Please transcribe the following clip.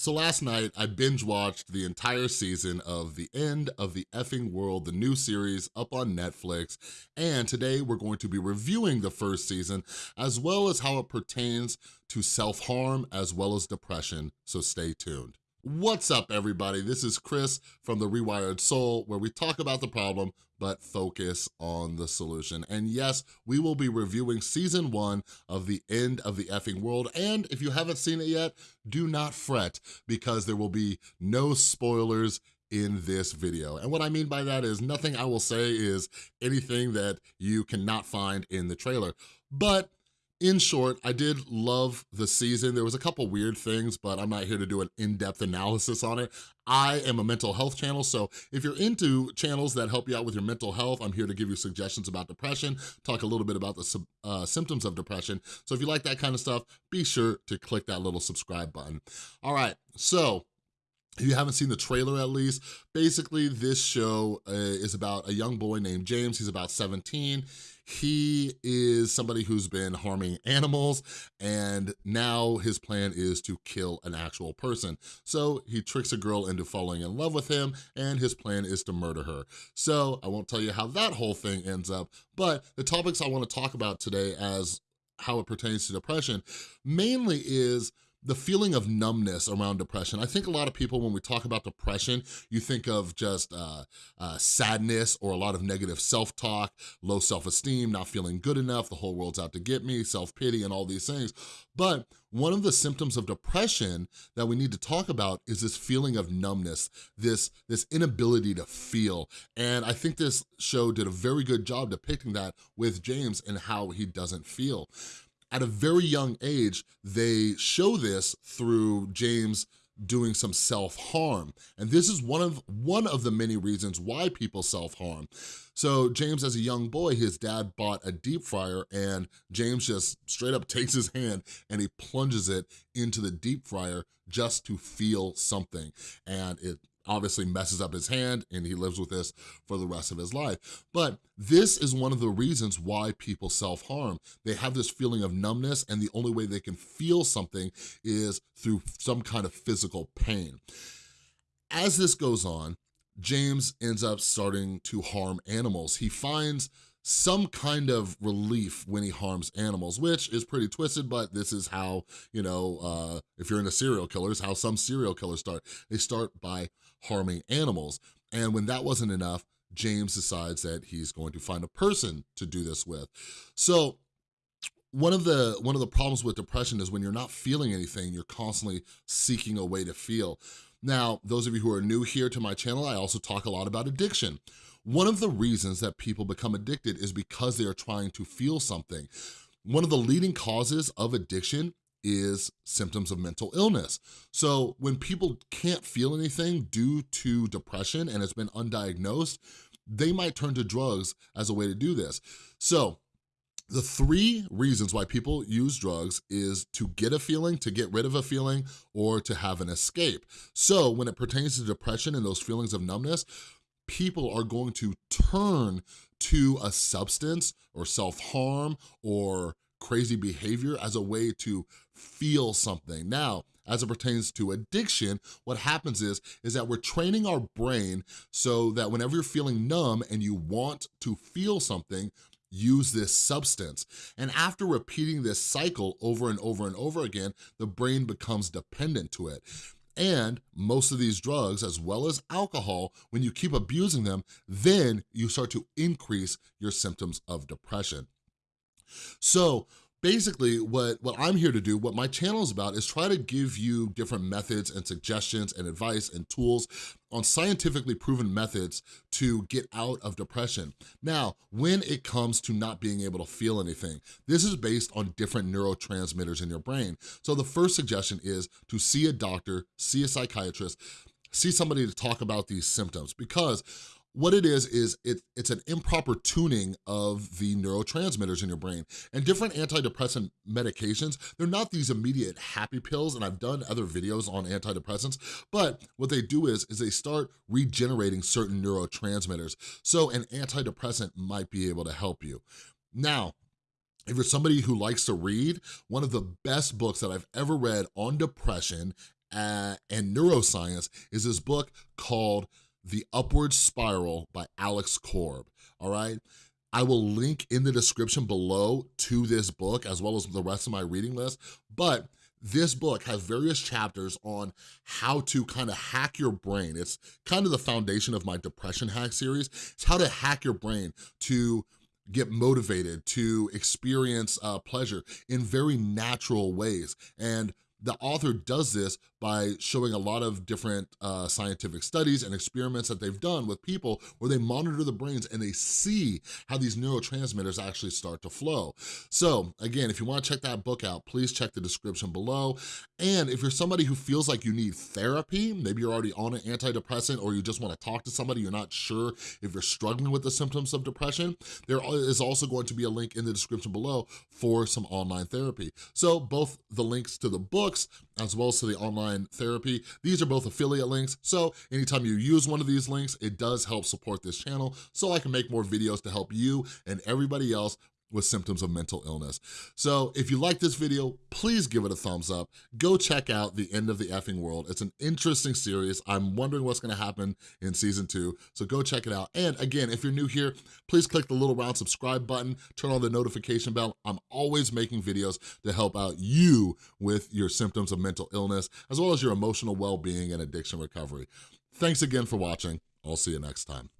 So last night, I binge watched the entire season of The End of the Effing World, the new series up on Netflix, and today we're going to be reviewing the first season as well as how it pertains to self-harm as well as depression, so stay tuned. What's up, everybody? This is Chris from The Rewired Soul, where we talk about the problem, but focus on the solution. And yes, we will be reviewing season one of The End of the Effing World. And if you haven't seen it yet, do not fret, because there will be no spoilers in this video. And what I mean by that is nothing I will say is anything that you cannot find in the trailer. But in short, I did love the season. There was a couple weird things, but I'm not here to do an in-depth analysis on it. I am a mental health channel, so if you're into channels that help you out with your mental health, I'm here to give you suggestions about depression, talk a little bit about the uh, symptoms of depression. So if you like that kind of stuff, be sure to click that little subscribe button. All right, so if you haven't seen the trailer at least, basically this show uh, is about a young boy named James. He's about 17. He is somebody who's been harming animals and now his plan is to kill an actual person. So he tricks a girl into falling in love with him and his plan is to murder her. So I won't tell you how that whole thing ends up, but the topics I wanna talk about today as how it pertains to depression mainly is the feeling of numbness around depression. I think a lot of people, when we talk about depression, you think of just uh, uh, sadness or a lot of negative self-talk, low self-esteem, not feeling good enough, the whole world's out to get me, self-pity and all these things. But one of the symptoms of depression that we need to talk about is this feeling of numbness, this, this inability to feel. And I think this show did a very good job depicting that with James and how he doesn't feel at a very young age, they show this through James doing some self-harm. And this is one of, one of the many reasons why people self-harm. So James, as a young boy, his dad bought a deep fryer and James just straight up takes his hand and he plunges it into the deep fryer just to feel something. And it obviously messes up his hand and he lives with this for the rest of his life. But this is one of the reasons why people self-harm. They have this feeling of numbness and the only way they can feel something is through some kind of physical pain. As this goes on, James ends up starting to harm animals. He finds some kind of relief when he harms animals, which is pretty twisted, but this is how, you know, uh, if you're into serial killers, how some serial killers start. They start by harming animals. And when that wasn't enough, James decides that he's going to find a person to do this with. So one of the one of the problems with depression is when you're not feeling anything, you're constantly seeking a way to feel. Now, those of you who are new here to my channel, I also talk a lot about addiction. One of the reasons that people become addicted is because they are trying to feel something. One of the leading causes of addiction is symptoms of mental illness. So when people can't feel anything due to depression and it's been undiagnosed, they might turn to drugs as a way to do this. So the three reasons why people use drugs is to get a feeling, to get rid of a feeling, or to have an escape. So when it pertains to depression and those feelings of numbness, people are going to turn to a substance or self-harm or crazy behavior as a way to feel something. Now, as it pertains to addiction, what happens is, is that we're training our brain so that whenever you're feeling numb and you want to feel something, use this substance. And after repeating this cycle over and over and over again, the brain becomes dependent to it. And most of these drugs, as well as alcohol, when you keep abusing them, then you start to increase your symptoms of depression. So basically what, what I'm here to do, what my channel is about is try to give you different methods and suggestions and advice and tools on scientifically proven methods to get out of depression. Now, when it comes to not being able to feel anything, this is based on different neurotransmitters in your brain. So the first suggestion is to see a doctor, see a psychiatrist, see somebody to talk about these symptoms because what it is, is it, it's an improper tuning of the neurotransmitters in your brain. And different antidepressant medications, they're not these immediate happy pills, and I've done other videos on antidepressants, but what they do is, is they start regenerating certain neurotransmitters. So an antidepressant might be able to help you. Now, if you're somebody who likes to read, one of the best books that I've ever read on depression uh, and neuroscience is this book called The Upward Spiral by Alex Korb, all right? I will link in the description below to this book as well as the rest of my reading list, but this book has various chapters on how to kind of hack your brain. It's kind of the foundation of my depression hack series. It's how to hack your brain to get motivated, to experience uh, pleasure in very natural ways. And the author does this by showing a lot of different uh, scientific studies and experiments that they've done with people where they monitor the brains and they see how these neurotransmitters actually start to flow. So again, if you wanna check that book out, please check the description below. And if you're somebody who feels like you need therapy, maybe you're already on an antidepressant or you just wanna talk to somebody, you're not sure if you're struggling with the symptoms of depression, there is also going to be a link in the description below for some online therapy. So both the links to the books as well as to the online therapy. These are both affiliate links, so anytime you use one of these links, it does help support this channel so I can make more videos to help you and everybody else with symptoms of mental illness. So if you like this video, please give it a thumbs up. Go check out The End of the Effing World. It's an interesting series. I'm wondering what's gonna happen in season two, so go check it out. And again, if you're new here, please click the little round subscribe button, turn on the notification bell. I'm always making videos to help out you with your symptoms of mental illness, as well as your emotional well-being and addiction recovery. Thanks again for watching. I'll see you next time.